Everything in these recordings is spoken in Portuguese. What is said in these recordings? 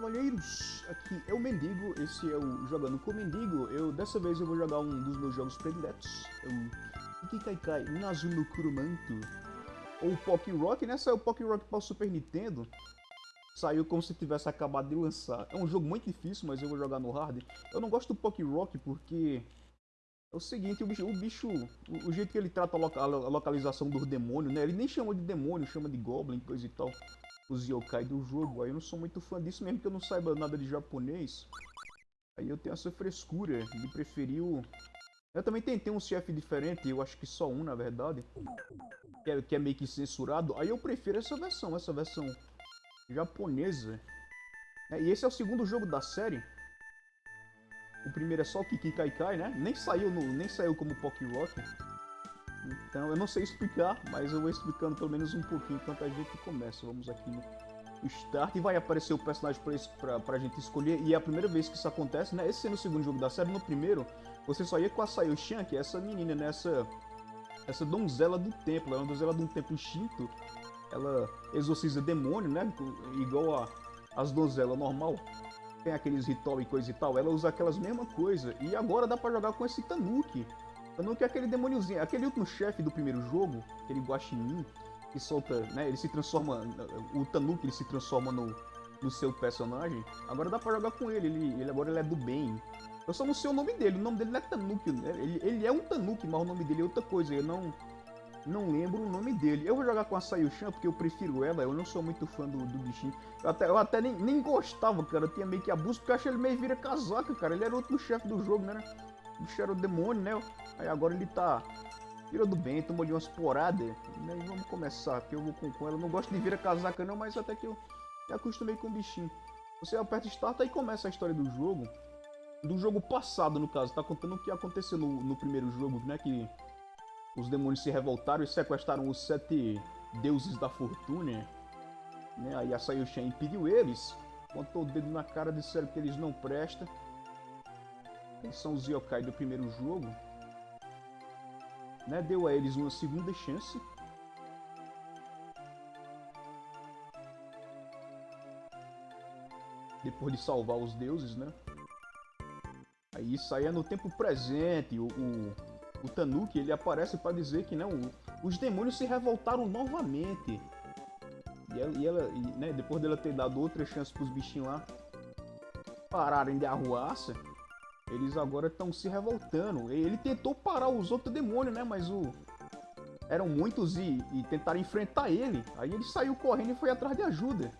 Cavalheiros, aqui é o Mendigo, esse é o Jogando com o Mendigo. Eu, dessa vez eu vou jogar um dos meus jogos prediletos, é o Ikikaikai Nazuno Kurumanto, ou Pock Rock, né? Saiu Pock Rock para o Super Nintendo, saiu como se tivesse acabado de lançar. É um jogo muito difícil, mas eu vou jogar no hard. Eu não gosto do Pock Rock porque é o seguinte, o bicho, o, bicho, o, jeito que ele trata a localização dos demônios, né? Ele nem chama de demônio, chama de goblin, coisa e tal os yokai do jogo. Aí eu não sou muito fã disso, mesmo que eu não saiba nada de japonês. Aí eu tenho essa frescura de preferir o... Eu também tentei um chefe diferente, eu acho que só um na verdade. Que é, que é meio que censurado. Aí eu prefiro essa versão, essa versão japonesa. É, e esse é o segundo jogo da série. O primeiro é só o Kiki Kai Kai, né? Nem saiu, no, nem saiu como Pock Rock. Então eu não sei explicar, mas eu vou explicando pelo menos um pouquinho enquanto a gente começa. Vamos aqui no Start e vai aparecer o personagem pra, pra gente escolher. E é a primeira vez que isso acontece, né? Esse sendo o segundo jogo da série, no primeiro você só ia com a Sayo-chan, que é essa menina, né? Essa, essa donzela do templo, é uma donzela de um templo Shinto. Ela exorciza demônio, né? Igual a, as donzelas normal. Tem aqueles ritual e coisa e tal. Ela usa aquelas mesmas coisas. E agora dá pra jogar com esse Tanuki. Eu não quero aquele demôniozinho, aquele último chefe do primeiro jogo, aquele guaxinim, que solta, né, ele se transforma, o Tanuki ele se transforma no, no seu personagem. Agora dá pra jogar com ele, ele, ele agora ele é do bem. Eu só não sei o nome dele, o nome dele não é Tanuki, né? ele, ele é um Tanuki, mas o nome dele é outra coisa, eu não não lembro o nome dele. Eu vou jogar com a Sayushan porque eu prefiro ela, eu não sou muito fã do, do bichinho. Eu até, eu até nem, nem gostava, cara, eu tinha meio que abuso, porque eu achei ele meio vira casaca, cara. Ele era outro chefe do jogo, né? O bicho era o demônio, né? Aí agora ele tá virou do bem, tomou ali umas poradas. Né? E vamos começar, que eu vou com, com ela. Não gosto de vir a casaca não, mas até que eu me acostumei com o bichinho. Você aperta Start e começa a história do jogo. Do jogo passado, no caso. Tá contando o que aconteceu no, no primeiro jogo, né? Que os demônios se revoltaram e sequestraram os sete deuses da fortuna. Né? Aí a Sayoshin impediu eles. Contou o dedo na cara, disseram que eles não prestam. Eles são os yokai do primeiro jogo. Né? Deu a eles uma segunda chance. Depois de salvar os deuses, né? Aí isso aí é no tempo presente. O, o, o Tanuki ele aparece para dizer que né, os demônios se revoltaram novamente. E ela, e ela e, né, depois dela ter dado outra chance para os bichinhos lá pararem de arruaça, eles agora estão se revoltando. Ele tentou parar os outros demônios, né? Mas o eram muitos e, e tentaram enfrentar ele. Aí ele saiu correndo e foi atrás de ajuda.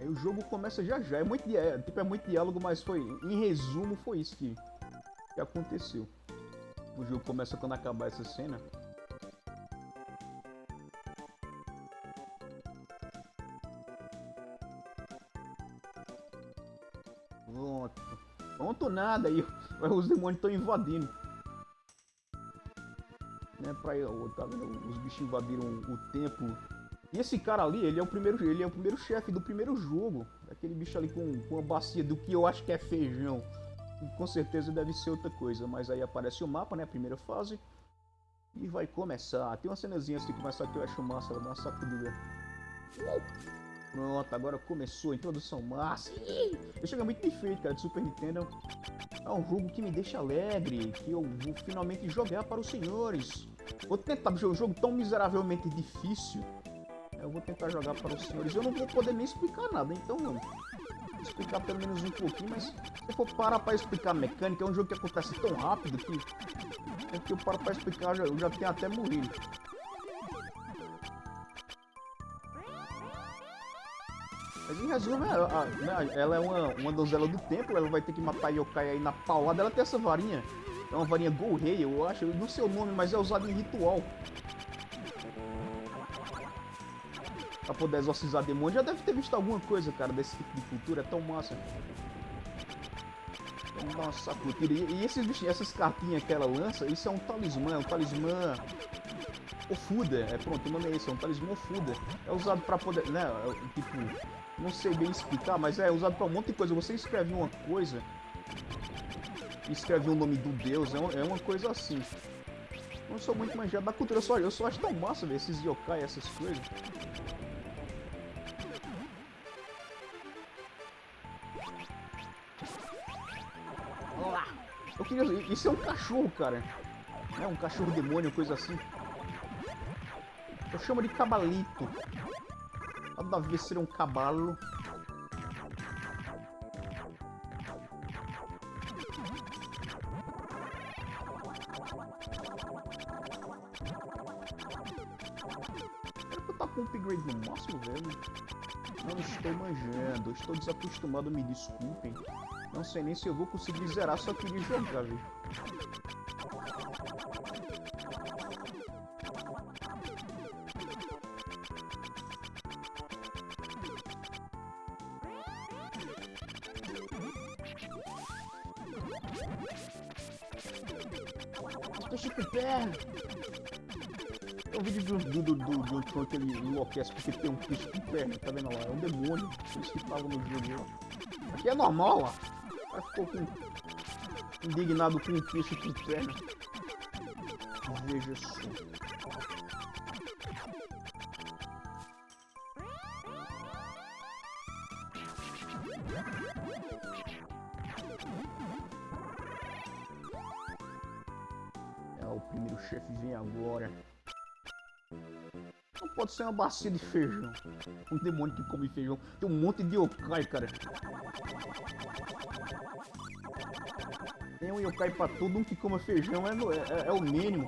Aí o jogo começa já já. É muito, é, tipo, é muito diálogo, mas foi. Em resumo, foi isso que, que aconteceu. O jogo começa quando acabar essa cena. Nada aí. Os demônios estão invadindo. Né, pra, tá vendo? Os bichos invadiram o templo. E esse cara ali, ele é o primeiro, ele é o primeiro chefe do primeiro jogo. Aquele bicho ali com, com uma bacia do que eu acho que é feijão. Com certeza deve ser outra coisa, mas aí aparece o mapa, né? Primeira fase. E vai começar. Tem uma cenazinha assim que começar que eu acho massa, ela dá uma sacudida. Pronto, agora começou a introdução massa. Eu chego muito bem feito, cara, de Super Nintendo. É um jogo que me deixa alegre, que eu vou finalmente jogar para os senhores. Vou tentar jogar um jogo tão miseravelmente difícil. Eu vou tentar jogar para os senhores. Eu não vou poder nem explicar nada, então vou explicar pelo menos um pouquinho, mas se eu for parar para explicar a mecânica, é um jogo que acontece tão rápido que, é que eu paro para explicar, eu já tenho até morrido. Mas em resumo, ela, né, ela é uma, uma donzela do templo, ela vai ter que matar yokai aí na paulada. Ela tem essa varinha, é uma varinha Golrei, eu acho, eu não sei o nome, mas é usado em ritual. Pra poder exorcizar demônio. Já deve ter visto alguma coisa, cara, desse tipo de cultura, é tão massa. Vamos dar uma sacudida. E, e esses bichinhos, essas cartinhas que ela lança, isso é um talismã, é um talismã Ofuda, é pronto, o nome é esse, é um talismã Ofuda. É usado pra poder, né, é, tipo, não sei bem explicar, mas é usado pra um monte de coisa. Você escreve uma coisa, escreve o nome do deus, é, uma, é uma coisa assim. Não sou muito manjado da cultura, só eu só acho tão massa ver esses yokai, essas coisas. Olá! Eu queria... Isso é um cachorro, cara. É um cachorro demônio, coisa assim. Eu chamo de cabalito. Nada a ver ser um cavalo. com upgrade no máximo, velho. Não estou manjando, estou desacostumado, me desculpem. Não sei nem se eu vou conseguir zerar, só queria jogar, velho. Enlouquece porque tem um peixe com perna, tá vendo lá? É um demônio, por isso que tava no jogo. Aqui é normal, ó. Cara ficou com... indignado com um peixe com perna. Veja só. É, o primeiro chefe vem agora. Pode ser uma bacia de feijão. Um demônio que come feijão. Tem um monte de yokai, cara. Tem um yokai pra tudo. Um que come feijão é, é, é o mínimo.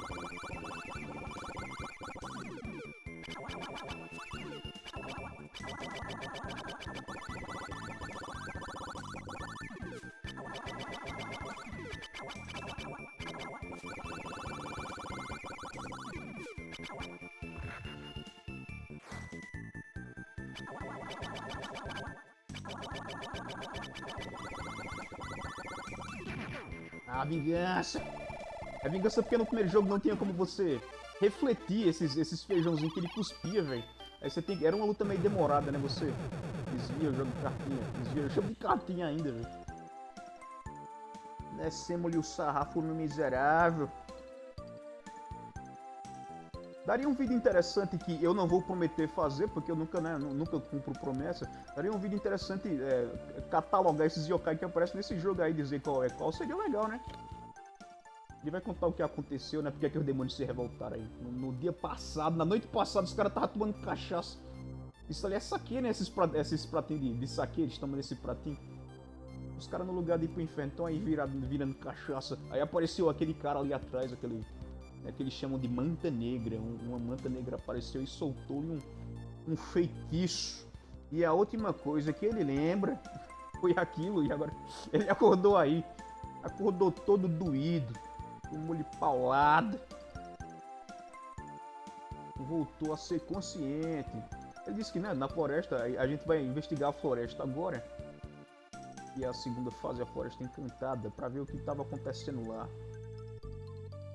A vingança porque no primeiro jogo não tinha como você refletir esses, esses feijãozinhos que ele cuspia, velho. Aí você tem Era uma luta meio demorada, né? Você desvia o jogo de cartinha. Desvia o jogo de cartinha ainda, velho. Descemos-lhe o sarrafo no miserável. Daria um vídeo interessante que eu não vou prometer fazer, porque eu nunca, né, nunca cumpro promessa. Daria um vídeo interessante é, catalogar esses yokai que aparecem nesse jogo aí, dizer qual é qual. Seria legal, né? Ele vai contar o que aconteceu, né? Porque é que os demônios se revoltaram aí. No, no dia passado, na noite passada, os caras estavam tomando cachaça. Isso ali é saque, né? Esses, esses pratinhos de, de saque, eles tomam nesse pratinho. Os caras no lugar de ir pro inferno estão aí virado, virando cachaça. Aí apareceu aquele cara ali atrás, aquele é que eles chamam de manta negra. uma manta negra apareceu e soltou-lhe um, um feitiço. E a última coisa que ele lembra foi aquilo, e agora ele acordou aí. Acordou todo doído, tomou-lhe paulada. Voltou a ser consciente. Ele disse que né, na floresta, a gente vai investigar a floresta agora. E a segunda fase, a floresta encantada, para ver o que estava acontecendo lá.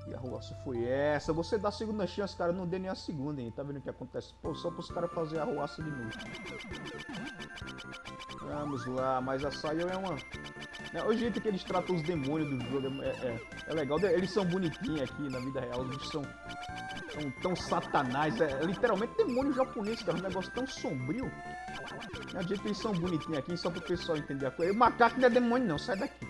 E a roça foi essa. Você dá a segunda chance, cara, não dê nem a segunda, hein? Tá vendo o que acontece? Pô, só pros caras fazer a roça de novo. Vamos lá, mas a Sayo é uma... É, o jeito que eles tratam os demônios do jogo é, é, é legal. Eles são bonitinhos aqui na vida real. Eles são, são tão satanás. É, é literalmente demônio japonês, cara. Um negócio tão sombrio. É o jeito que eles são bonitinhos aqui, só pro pessoal entender a coisa. O macaco não é demônio, não. Sai daqui.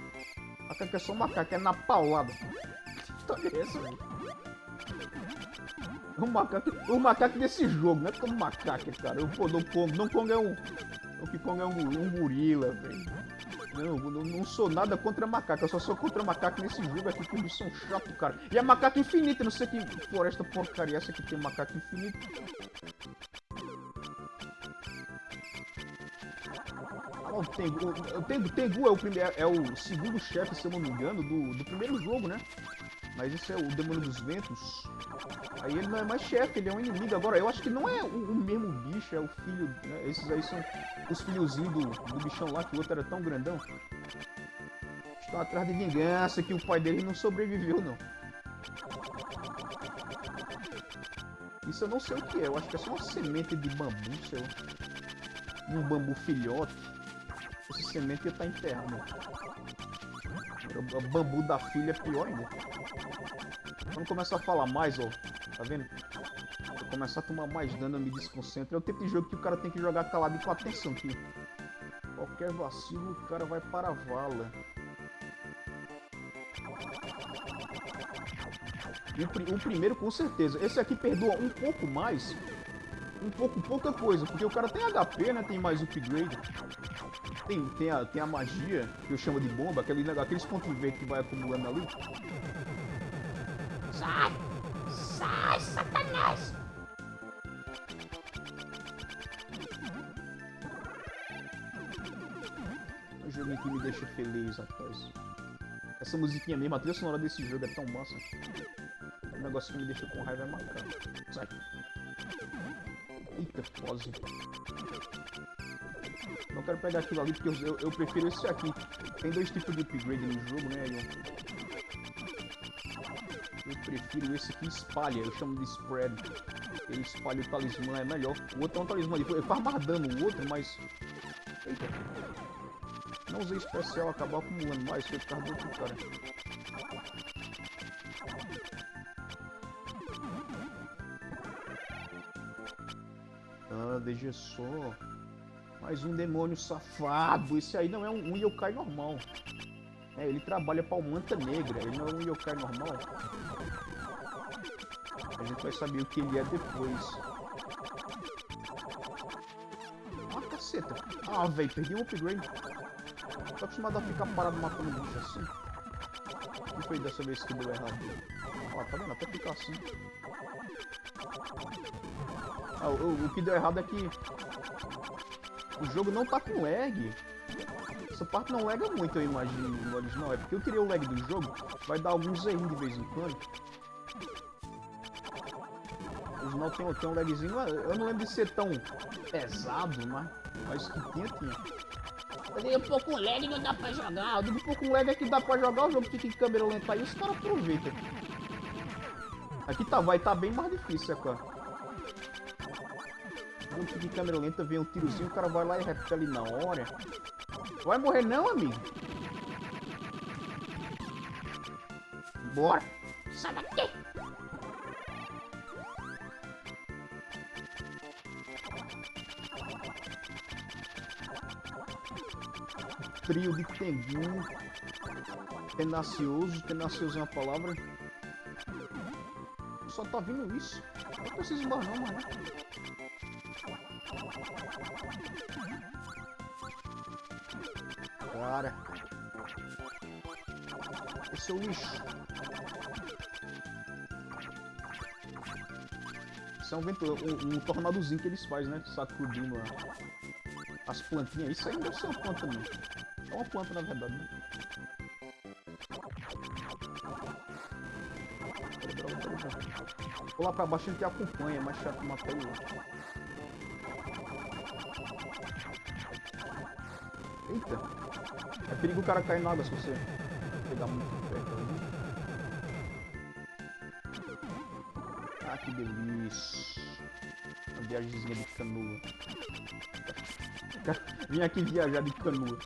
O macaco é só macaco, é na paulada história é essa, velho? O macaco, o macaco desse jogo, não é como macaco, cara. O do Kong, Don Kong é um. O que Kong é um, um gorila, velho. Não, não, não, sou nada contra macaco, eu só sou contra macaco nesse jogo aqui, que eles são chato, cara. E é macaco infinito, não sei que floresta porcaria é essa que tem macaco infinito. Ah, o Tengu, o Tengu, Tengu é o é o segundo chefe, se eu não me engano, do, do primeiro jogo, né? Mas esse é o demônio dos ventos. Aí ele não é mais chefe, ele é um inimigo. Agora, eu acho que não é o, o mesmo bicho, é o filho. Né? Esses aí são os filhozinhos do, do bichão lá, que o outro era tão grandão. Estão atrás de vingança, que o pai dele não sobreviveu, não. Isso eu não sei o que é, eu acho que é só uma semente de bambu, lá. Um bambu filhote. Essa semente ia estar enterrado. O bambu da filha é pior ainda. Quando começa a falar mais, ó, tá vendo? Eu começar a tomar mais dano, eu me desconcentro. É o tipo de jogo que o cara tem que jogar calado e com atenção aqui. Qualquer vacilo, o cara vai para a vala. O, o, primeiro, com certeza. Esse aqui perdoa um pouco mais. Um pouco, pouca coisa. Porque o cara tem HP, né? Tem mais upgrade. Tem, tem, a, tem a magia, que eu chamo de bomba. Aquele, aqueles pontos verdes que vai acumulando ali. Sai, que me deixa feliz, rapaz. Essa musiquinha mesmo, a trilha sonora desse jogo é tão massa. O negócio que me deixa com raiva é matar. Sai. Eita, pose. Não quero pegar aquilo ali porque eu, eu, eu, prefiro esse aqui. Tem dois tipos de upgrade no jogo, né? Eu, prefiro esse que espalha, eu chamo de spread. Ele espalha o talismã, é melhor. O outro é um talismã ali. Eu faz mais dano o outro, mas. Eita. Não usei especial, acabar acumulando mais, causa do outro cara. Ah, veja só. Mais um demônio safado. Esse aí não é um, um yokai normal. É, ele trabalha pra Manta Negra. Ele não é um yokai normal. A gente vai saber o que ele é depois. Ah, caceta. Ah, velho, perdi um upgrade. Tô acostumado a ficar parado matando bicho assim. O que foi dessa vez que deu errado? Ó, tá vendo? Até ficar assim. Ah, o, o, que deu errado é que o jogo não tá com lag. Essa parte não lega muito, eu imagino, no original. É porque eu queria o lag do jogo. Vai dar alguns erros de vez em quando. O original tem, tem um lagzinho. Eu não lembro de ser tão pesado, mas, mas que tinha, tinha. Eu digo, pô, com lag não dá pra jogar. Eu digo, pô, com lag é que dá pra jogar, o jogo fica em câmera lenta aí, os caras aproveitam. Aqui tá, vai tá bem mais difícil, é claro. O jogo fica em câmera lenta, vem um tirozinho, o cara vai lá e repete ali na hora. Vai morrer não, amigo? Bora! Sai daqui! Trio de Tengu. Tenacioso, tenacioso é uma palavra. Só tá vindo isso. Não preciso mais não, mano. Cara. Esse é o lixo. Isso é um, vento, um, um tornadozinho que eles fazem, né? Sacudindo as plantinhas. Isso aí deve ser uma planta mesmo. É uma planta, na verdade, né? Vou lá pra baixo ele te acompanha, é mais chato matar ele. Eita! É perigo o cara cair na água se você pegar muito perto ali. Ah, que delícia! Uma viagemzinha de canoa. Vim aqui viajar de canoa.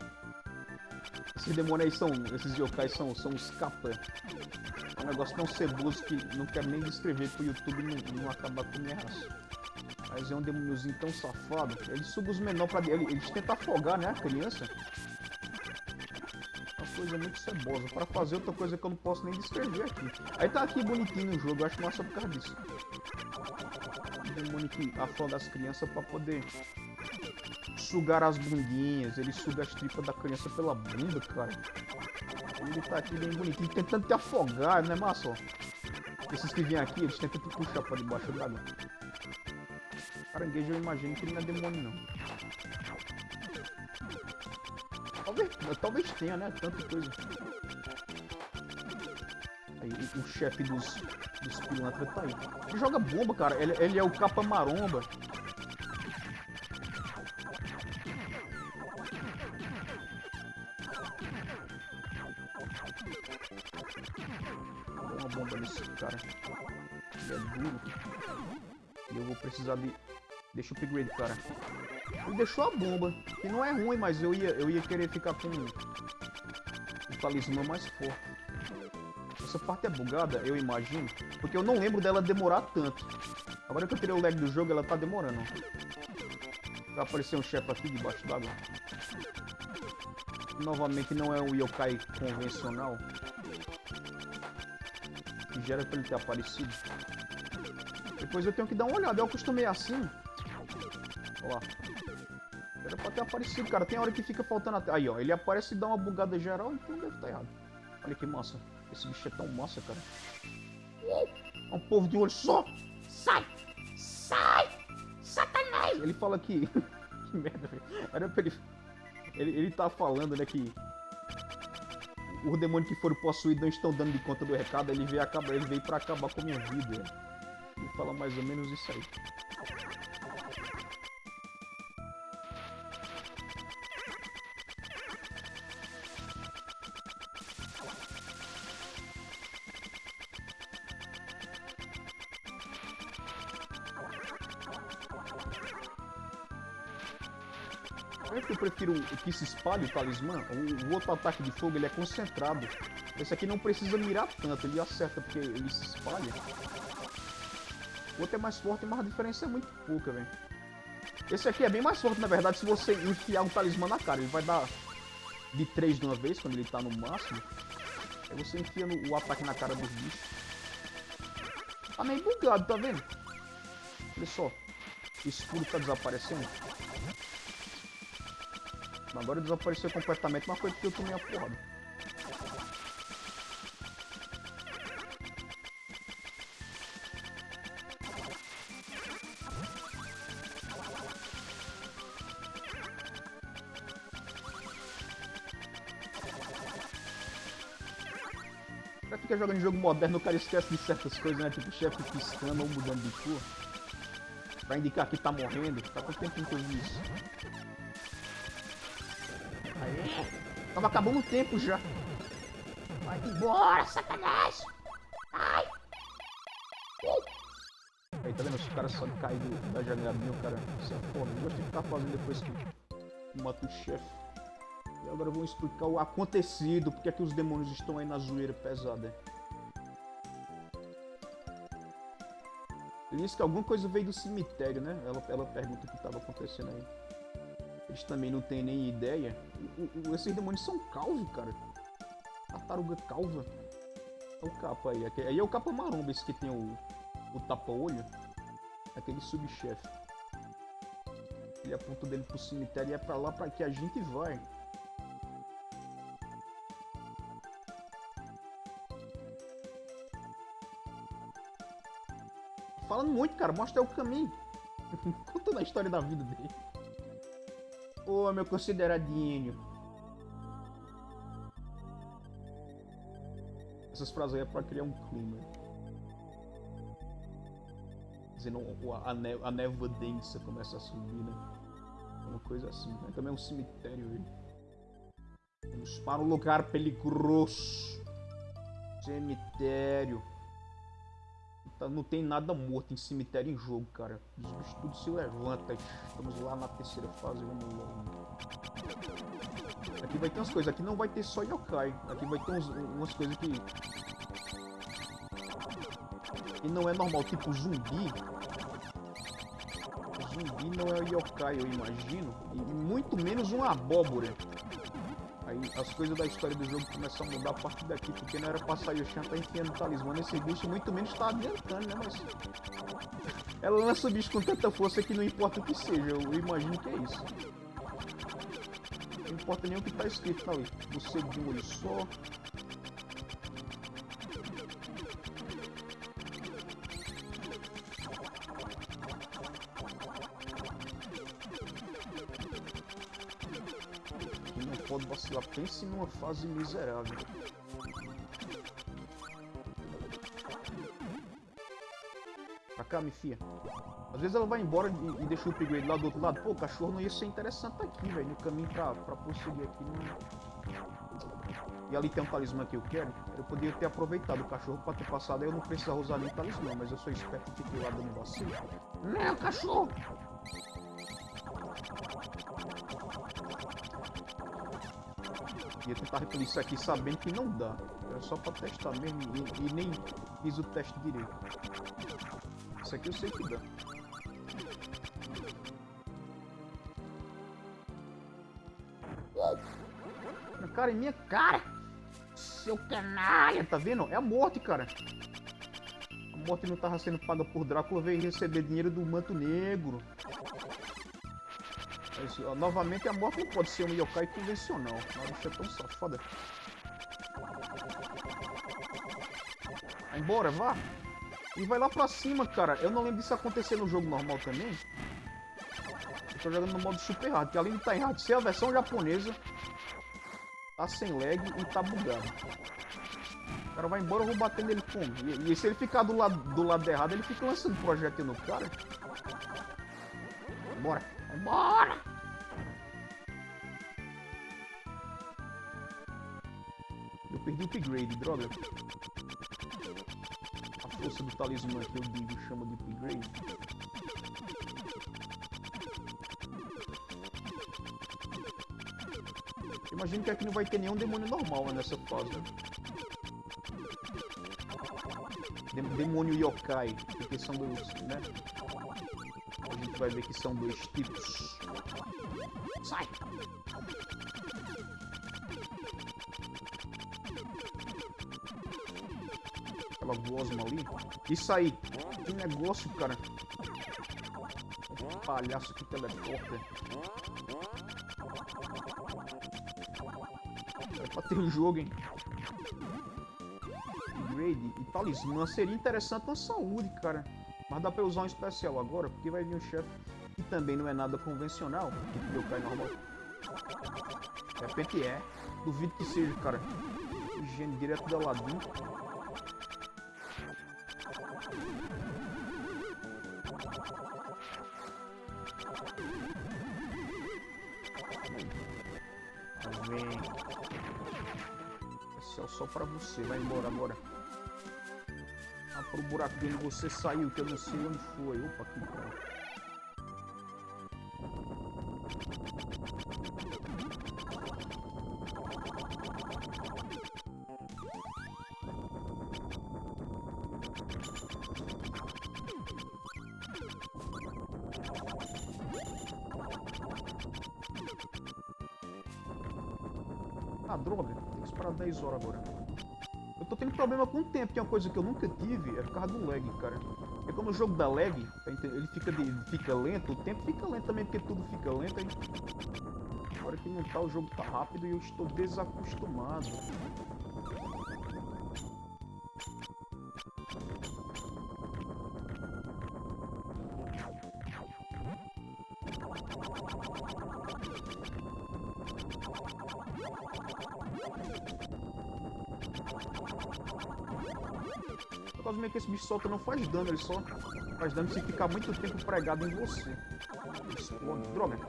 Esses demônios aí são. Esses yokais são, são os capa. É um negócio tão ceboso que não quero nem descrever pro YouTube não, não acabar com minha raça. Mas é um demôniozinho tão safado. Ele suga os menores pra dentro. Eles tentam afogar, né, a criança. Uma coisa muito cebosa. Pra fazer outra coisa que eu não posso nem descrever aqui. Aí tá aqui bonitinho no jogo, eu acho massa por causa disso. Um demônio que afoga as crianças pra poder sugar as bundinhas, ele suga as tripas da criança pela bunda, cara. Ele tá aqui bem bonitinho, tentando te afogar, né, massa? Esses que vêm aqui, eles tentam te puxar pra debaixo d'água. Caranguejo eu imagino que ele não é demônio, não. Talvez, talvez tenha, né? Tanta coisa. Aí, o, o chefe dos, dos pilantras tá aí. Ele joga bomba, cara. Ele, ele é o capa maromba. É duro. E eu vou precisar de... Deixa o upgrade, cara. Ele deixou a bomba, que não é ruim, mas eu ia, eu ia querer ficar com o talismã mais forte. Essa parte é bugada, eu imagino, porque eu não lembro dela demorar tanto. Agora que eu tirei o lag do jogo, ela tá demorando. Vai aparecer um chefe aqui debaixo d'água. Novamente não é um yokai convencional. Que gera pra ele ter aparecido. Depois eu tenho que dar uma olhada. Eu acostumei assim. Olha lá. Era pra ter aparecido, cara. Tem hora que fica faltando até. Aí, ó. Ele aparece e dá uma bugada geral, então deve estar errado. Olha que massa. Esse bicho é tão massa, cara. É um povo de olho só. Sai! Sai! Satanás! Ele fala que. que merda, velho. Era pra ele. ele. Ele tá falando, né, que. Os demônios que foram possuídos não estão dando de conta do recado, ele veio, acabar, ele veio pra acabar com a minha vida. Ele fala mais ou menos isso aí. É que eu prefiro que se espalhe o talismã. O outro ataque de fogo ele é concentrado. Esse aqui não precisa mirar tanto, ele acerta porque ele se espalha. O outro é mais forte, mas a diferença é muito pouca, velho. Esse aqui é bem mais forte, na verdade, se você enfiar um talismã na cara. Ele vai dar de 3 de uma vez, quando ele tá no máximo. Aí você enfia no, o ataque na cara dos bichos. Tá meio bugado, tá vendo? Olha só. O escudo tá desaparecendo. Agora desapareceu completamente, mas foi porque eu tomei a porrada. Pra ficar jogando jogo moderno, o cara esquece de certas coisas, né? Tipo, chefe piscando ou mudando de cor. Pra indicar que tá morrendo. Tá quanto tempo que eu vi isso? Aê! Tava acabando o tempo já. Vai embora, Satanás! Ai! Aí, tá vendo? Os caras só caem da janelinha, o cara. É foda. Eu gosto de ficar fazendo depois que mata o chefe. Agora vamos explicar o acontecido, porque é que os demônios estão aí na zoeira pesada. Ele disse que alguma coisa veio do cemitério, né? Ela, ela pergunta o que estava acontecendo aí. Eles também não têm nem ideia. O- o- esses demônios são calvos, cara. Tartaruga calva. É o capa aí. Aí é o capa maromba, esse que tem o, o tapa-olho. Aquele subchefe. Ele aponta dele pro cemitério e é pra lá pra que a gente vai. Falando muito, cara. Mostra o caminho. Contando a história da vida dele. Ô, meu consideradinho. Essas frases aí é pra criar um clima. Dizendo a, ne- névoa densa começa a subir, né? Uma coisa assim. Né? Também é um cemitério aí. Vamos para um lugar peligroso. Cemitério. Tá- Não tem nada morto em cemitério em jogo, cara. Os bichos tudo se levanta. Estamos lá na terceira fase, vamos logo. Aqui vai ter umas coisas, aqui não vai ter só yokai. Aqui vai ter uns- umas coisas que. que não é normal, tipo zumbi. Zumbi não é yokai, eu imagino. E muito menos uma abóbora. Aí as coisas da história do jogo começam a mudar a partir daqui, porque não era pra sair o Shan tá enfiando talismã nesse bicho, muito menos tá adiantando, né? Mas. Ela lança o bicho com tanta força que não importa o que seja, eu imagino que é isso. Não importa nem o que tá escrito ali. Você de um olho só. Numa fase miserável. Pra cá, me fia. Às vezes ela vai embora e, e deixa o upgrade lá do outro lado. Pô, o cachorro não ia ser interessante aqui, velho. No caminho pra, pra prosseguir aqui. Não... E ali tem um talismã que eu quero. Eu poderia ter aproveitado o cachorro pra ter passado. Aí eu não precisava usar nem talismã, mas eu sou esperto e fiquei lá dando vacilo. Não, cachorro! Ia tentar repelir isso aqui sabendo que não dá. Era só pra testar mesmo e, e nem fiz o teste direito. Isso aqui eu sei que dá. cara em minha cara. Seu canalha. Tá vendo? É a morte, cara. A morte não tava sendo paga por Drácula, veio receber dinheiro do manto negro. Mas, ó, novamente, a morte não pode ser um yokai convencional. A bicha é tão safada. Vai embora, vá. E vai lá pra cima, cara. Eu não lembro disso acontecer no jogo normal também. Eu tô jogando no modo super hard, que além de estar tá em hard, ser a versão japonesa, tá sem lag e tá bugado. O cara vai embora, eu vou bater nele como? E, e se ele ficar do lado, do lado errado, ele fica lançando projétil no cara. Bora. Bora. O upgrade, droga. A força do talismã que eu digo chama de upgrade. Imagino que aqui não vai ter nenhum demônio normal né, nessa fase. Né? Dem- Demônio yokai, porque são dois, né? A gente vai ver que são dois tipos. Sai. Ali. Isso aí. Que negócio, cara. Palhaço que teleporta. É pra ter um jogo, hein? Upgrade e talismã. Seria interessante na saúde, cara. Mas dá pra usar um especial agora, porque vai vir um chefe que também não é nada convencional. Eu caio normal. De repente é. Duvido que seja, cara. Higiene direto da Aladdin. Só pra você. Vai embora agora. Ah, pro buraquinho você saiu, que eu não sei onde foi. Opa, aqui, cara. É uma coisa que eu nunca tive, é por causa do lag, cara. É como o jogo dá lag, tá ele fica, de- fica lento, o tempo fica lento também, porque tudo fica lento. Agora que não tá, o jogo tá rápido e eu estou desacostumado. Solta não faz dano, ele só faz dano se ficar muito tempo pregado em você. Explode. Droga.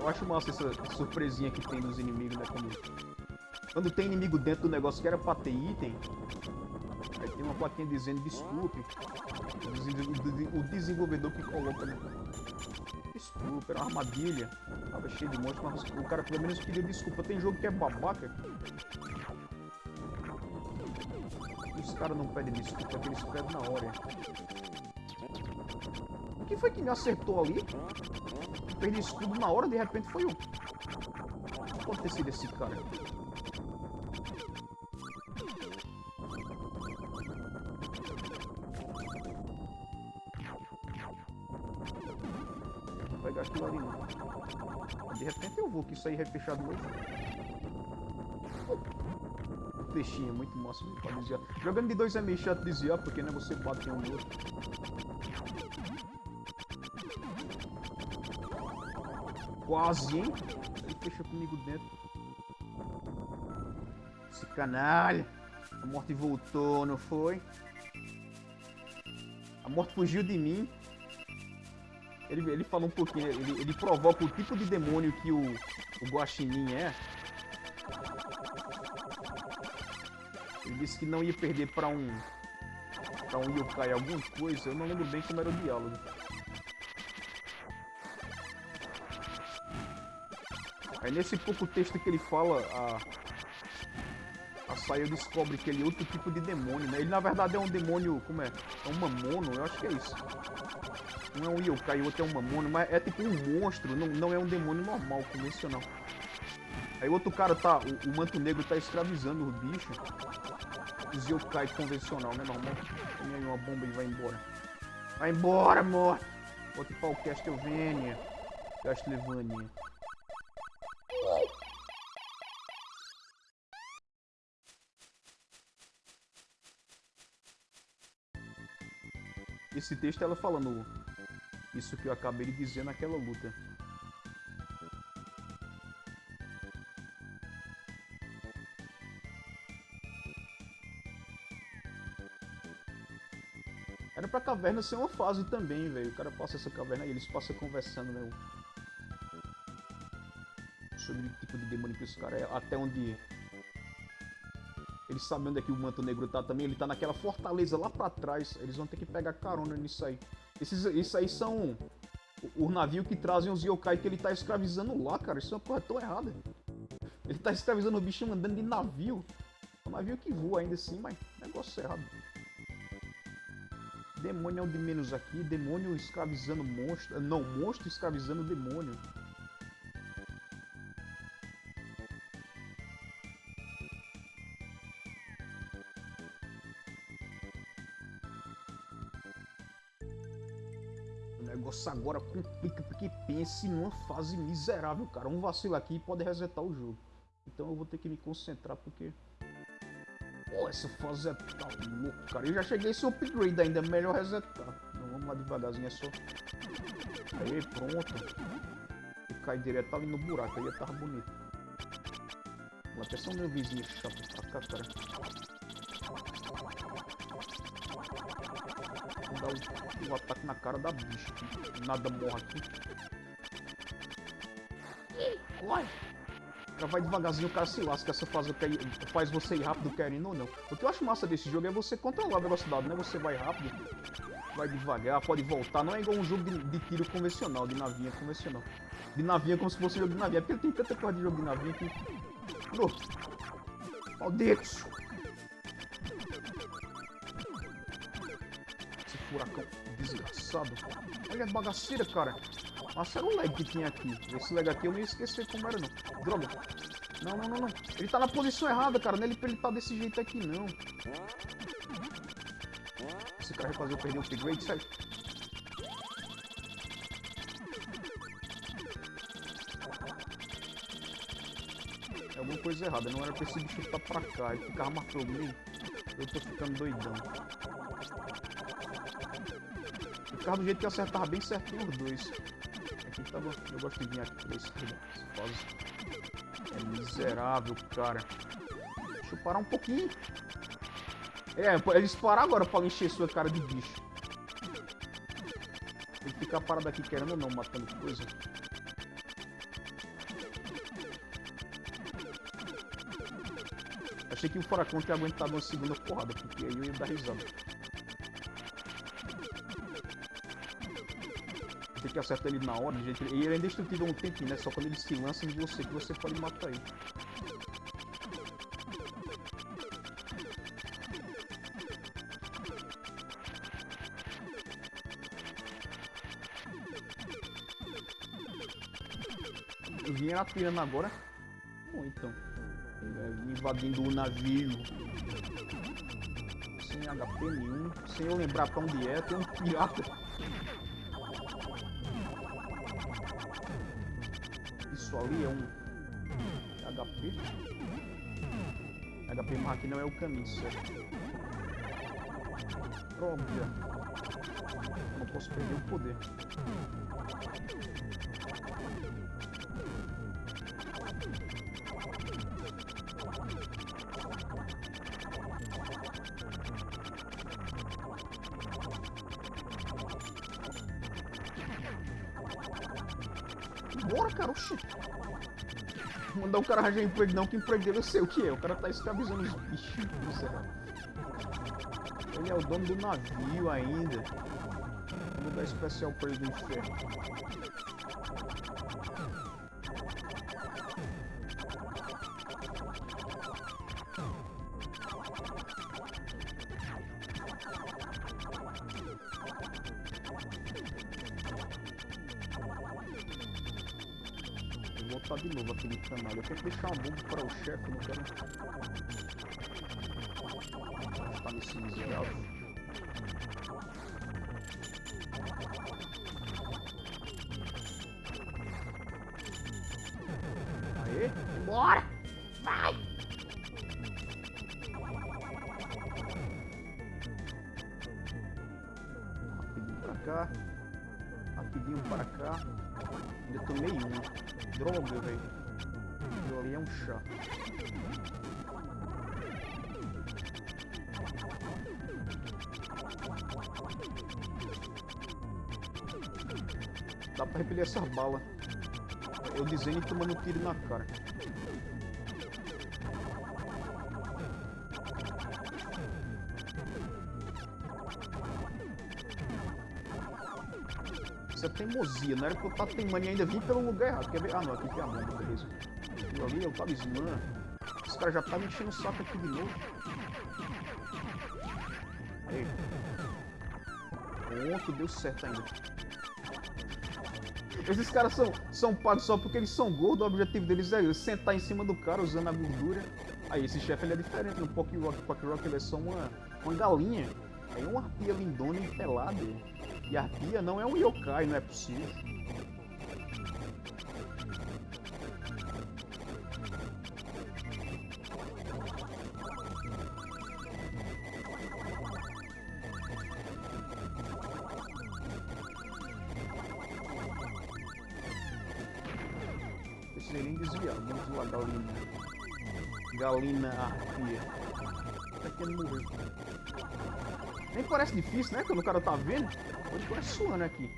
Eu acho massa essa surpresinha que tem dos inimigos, né? Quando, quando tem inimigo dentro do negócio que era pra ter item, aí tem uma plaquinha dizendo desculpe. O desen- O desenvolvedor que coloca, né? Desculpa, era uma armadilha. Tava cheio de monstros, mas o cara pelo menos pediu desculpa. Tem jogo que é babaca. Os caras não pedem desculpa, que eles pedem na hora. O que foi que me acertou ali? Perdi escudo na hora, de repente foi um. Pode ter sido esse cara. Vou pegar aquilo ali não. De repente eu vou, que isso aí vai fechar de novo. O peixinho muito massa pra desviar. Jogando de dois é meio chato desviar, porque né, você bate um no outro. Quase, hein? Ele fecha comigo dentro. Esse canalha. A morte voltou, não foi? A morte fugiu de mim. Ele, ele falou um pouquinho, ele, ele provoca o tipo de demônio que o, o Guaxinim é. Disse que não ia perder pra um. pra um yokai alguma coisa. Eu não lembro bem como era o diálogo. Aí nesse pouco texto que ele fala, a. A Sayo descobre que ele é outro tipo de demônio, né? Ele na verdade é um demônio. Como é? É um mamono, eu acho que é isso. Um é um yokai, o outro é um mamono, mas é tipo um monstro, não, não é um demônio normal, convencional. Aí o outro cara tá. O, o manto negro tá escravizando o bicho. Yokai convencional, né, normal? Tem aí uma bomba e vai embora. Vai embora, amor! Outro pau Castlevania. Castlevania. Esse texto ela falando isso que eu acabei de dizer naquela luta. Caverna ser uma fase também, velho. O cara passa essa caverna e eles passam conversando, né? Sobre o tipo de demônio que os caras é. Até onde. Eles sabem onde é que o manto negro tá também. Ele tá naquela fortaleza lá pra trás. Eles vão ter que pegar carona nisso aí. Esses, esses aí são o, o navio que trazem os yokai que ele tá escravizando lá, cara. Isso é uma coisa tão errada. Ele tá escravizando o bicho andando de navio. É um navio que voa ainda assim, mas negócio errado. Demônio é o de menos aqui. Demônio escravizando monstro. Não, monstro escravizando demônio. O negócio agora complica porque pense numa fase miserável, cara. Um vacilo aqui pode resetar o jogo. Então eu vou ter que me concentrar porque... Pô, essa fase é tá louco, cara. Eu já cheguei esse upgrade ainda, melhor resetar. Não, vamos lá devagarzinho, é só... Aí, pronto. E cai direto ali no buraco, aí tava bonito. Vou até só meu vizinho chato pra cá, cara. Vou dar um, um ataque na cara da bicha. Nada morre aqui. Corre. Cara vai devagarzinho, o cara se lasca. Essa fase faz você ir rápido, querendo ou não. O que eu acho massa desse jogo é você controlar a velocidade, né? Você vai rápido, vai devagar, pode voltar. Não é igual um jogo de, de tiro convencional, de navinha convencional. De navinha como se fosse um jogo de navinha. É porque tem tanta coisa de jogo de navinha que... Oh, malditos! Furacão desgraçado. Olha a bagaceira, cara. Nossa, era o lag que tinha aqui. Esse lag aqui eu ia esquecer como era, não. Droga. Não, não, não, não. Ele tá na posição errada, cara. Não é ele tá desse jeito aqui, não. Esse cara vai fazer eu perder o upgrade, sério. É alguma coisa errada. Não era pra esse bicho estar pra cá. Ele ficava marcando. Eu tô ficando doidão. Ficava do jeito que acertava bem certinho os dois. Aqui tá bom. Eu gosto de vir aqui pra esquerda. É miserável, cara. Deixa eu parar um pouquinho. É, eles parar agora pra encher sua cara de bicho. Tem que ficar parado aqui querendo ou não, matando coisa. Achei que o furacão tinha aguentado uma segunda porrada, porque aí eu ia dar risada. Tem que acertar ele na hora, gente. E ele é indestrutível um tempinho, né? Só quando ele se lança em você que você pode matar ele. Vim atirando agora. Bom, então. É, invadindo o navio. Sem HP nenhum. Sem eu lembrar pra onde é. Tem um pirata. Ali é um HP. HP aqui não é o caminho, certo? Droga. Não posso perder o poder. Mandar o cara arranjar emprego não, que emprego dele eu sei o que é. O cara tá escravizando os bichos. Ele é o dono do navio ainda. Vou dar especial pra ele do inferno. Bomba para o chefe, não quero... Tá nesse miserável. Aê! Bora! Vai! Rapidinho pra cá. Rapidinho pra cá. Ainda tomei uma. Droga, velho. Um chá. Dá pra repelir essa bala. Eu desenho tomando tiro na cara. Isso é teimosia, não era que eu tava teimando e ainda vim pelo lugar errado. Quer ver? Ah, não, aqui tem a bomba, beleza. Ali é o talismã. Os caras já tá me enchendo o saco aqui de novo. Aí. Pronto, deu certo ainda. Esses caras são, são pagos só porque eles são gordos, o objetivo deles é sentar em cima do cara usando a gordura. Aí esse chefe ele é diferente, no Pock Rock, Pock Rock ele é só uma, uma galinha. Aí uma arpia lindona pelada. E a arpia não é um yokai, não é possível. Nem desviar, vamos lá, galinha. Galina arpia. Tá querendo morrer. Nem parece difícil, né? Quando o cara tá vendo. Hoje parece suando aqui.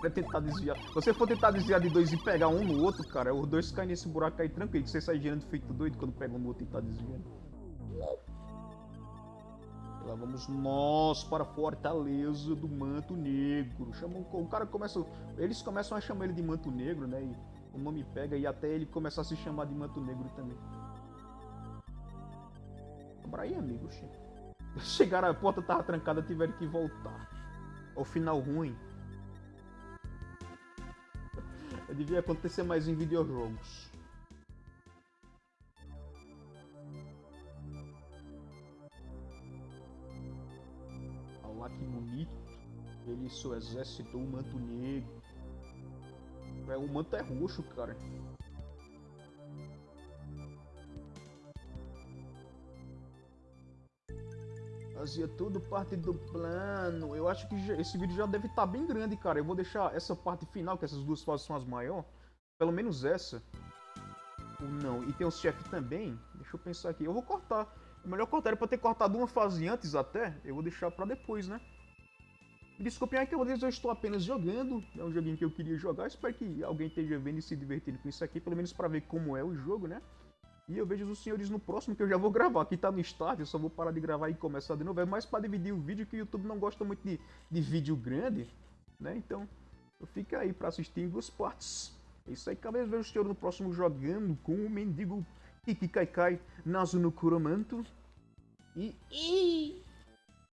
Vai tentar desviar. Se você for tentar desviar de dois e pegar um no outro, cara, os dois caem nesse buraco aí tranquilo. Que você sai girando feito doido quando pega um no outro e tá desviando. Lá vamos nós para a Fortaleza do Manto Negro. Chamam, o cara começa. Eles começam a chamar ele de Manto Negro, né? E o nome pega e até ele começa a se chamar de Manto Negro também. Abra aí, amigo. Chegaram, a porta tava trancada, tiveram que voltar. O final ruim. Devia acontecer mais em videojogos. Bonito. Ele e seu exército, o manto negro. É, o manto é roxo, cara. Fazia tudo parte do plano. Eu acho que já- esse vídeo já deve estar bem grande, cara. Eu vou deixar essa parte final, que essas duas fases são as maiores. Pelo menos essa. Ou não. E tem os chefes também. Deixa eu pensar aqui. Eu vou cortar. O melhor cortar é pra ter cortado uma fase antes até. Eu vou deixar pra depois, né? Me desculpem aí que eu, estou apenas jogando. É um joguinho que eu queria jogar. Espero que alguém esteja vendo e se divertindo com isso aqui. Pelo menos pra ver como é o jogo, né? E eu vejo os senhores no próximo que eu já vou gravar. Aqui tá no start, eu só vou parar de gravar e começar de novo. É mais pra dividir o vídeo que o YouTube não gosta muito de, de vídeo grande, né? Então, fica aí pra assistir em duas partes. É isso aí, cabeça vejo o senhor no próximo jogando com o mendigo Kiki Kaikai Nazu no Kuromanto. E... Ih!